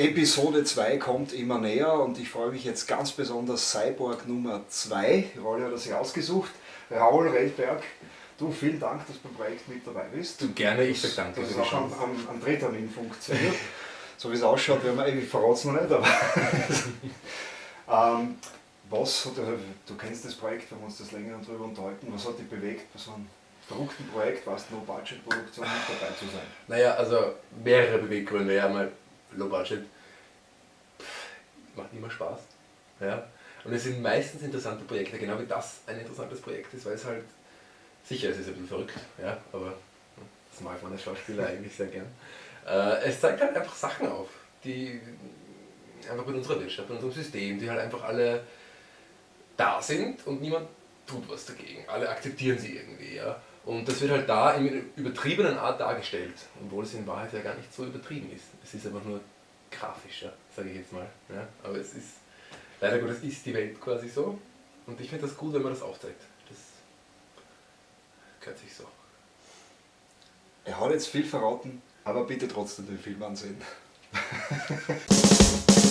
Episode 2 kommt immer näher und ich freue mich jetzt ganz besonders Cyborg Nummer 2. Rolle hat er sich ausgesucht. Raul Reldberg, du vielen Dank, dass du beim Projekt mit dabei bist. Du gerne, ich sage danke. Das ist auch am, am, am Drehtermin funktioniert. so wie es ausschaut, werden wir, ich verrate es noch nicht, aber ähm, was, du kennst das Projekt, wir haben uns das länger darüber unterhalten, was hat dich bewegt, bei so einem verrückten Projekt, was No-Budget-Produktion mit dabei zu sein? Naja, also mehrere Beweggründe, ja, mal Low Budget macht immer Spaß. Ja? Und es sind meistens interessante Projekte, genau wie das ein interessantes Projekt ist, weil es halt, sicher, es ist ein bisschen verrückt, ja, aber das mag man als Schauspieler eigentlich sehr gern. Äh, es zeigt halt einfach Sachen auf, die einfach mit unserer Wirtschaft, mit unserem System, die halt einfach alle da sind und niemand tut was dagegen. Alle akzeptieren sie irgendwie. Ja? Und das wird halt da in übertriebenen Art dargestellt, obwohl es in Wahrheit ja gar nicht so übertrieben ist. Es ist einfach nur grafischer, sage ich jetzt mal. Ja? Aber es ist, leider Gottes ist die Welt quasi so. Und ich finde das gut, wenn man das aufzeigt. Das gehört sich so. Er hat jetzt viel verraten, aber bitte trotzdem den Film ansehen.